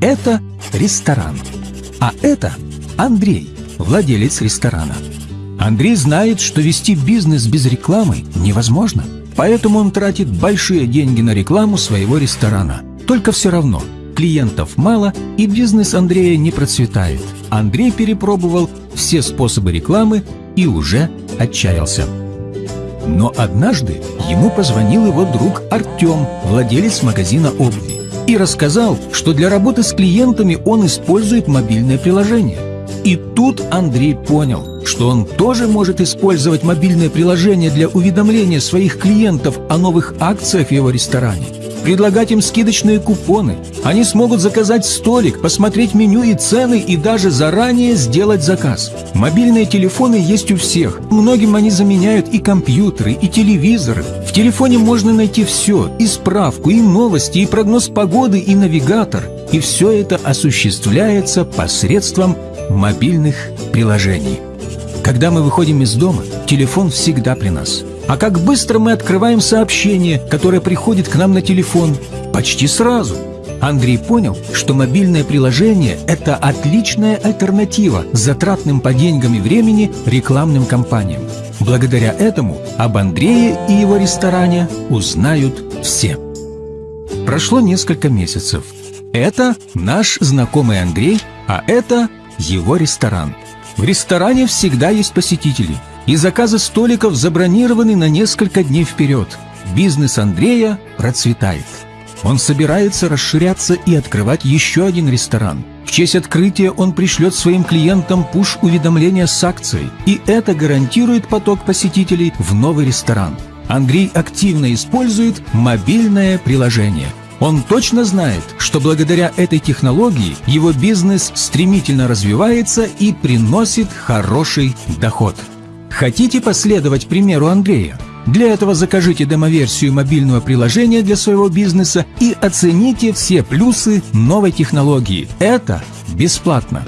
Это ресторан. А это Андрей, владелец ресторана. Андрей знает, что вести бизнес без рекламы невозможно. Поэтому он тратит большие деньги на рекламу своего ресторана. Только все равно клиентов мало и бизнес Андрея не процветает. Андрей перепробовал все способы рекламы и уже отчаялся. Но однажды ему позвонил его друг Артем, владелец магазина обуви, и рассказал, что для работы с клиентами он использует мобильное приложение. И тут Андрей понял, что он тоже может использовать мобильное приложение для уведомления своих клиентов о новых акциях в его ресторане предлагать им скидочные купоны. Они смогут заказать столик, посмотреть меню и цены и даже заранее сделать заказ. Мобильные телефоны есть у всех. Многим они заменяют и компьютеры, и телевизоры. Телефоне можно найти все, и справку, и новости, и прогноз погоды, и навигатор. И все это осуществляется посредством мобильных приложений. Когда мы выходим из дома, телефон всегда при нас – а как быстро мы открываем сообщение, которое приходит к нам на телефон? Почти сразу. Андрей понял, что мобильное приложение – это отличная альтернатива затратным по деньгам и времени рекламным кампаниям. Благодаря этому об Андрее и его ресторане узнают все. Прошло несколько месяцев. Это наш знакомый Андрей, а это его ресторан. В ресторане всегда есть посетители – и заказы столиков забронированы на несколько дней вперед. Бизнес Андрея процветает. Он собирается расширяться и открывать еще один ресторан. В честь открытия он пришлет своим клиентам пуш-уведомления с акцией, и это гарантирует поток посетителей в новый ресторан. Андрей активно использует мобильное приложение. Он точно знает, что благодаря этой технологии его бизнес стремительно развивается и приносит хороший доход. Хотите последовать примеру Андрея? Для этого закажите демоверсию мобильного приложения для своего бизнеса и оцените все плюсы новой технологии. Это бесплатно.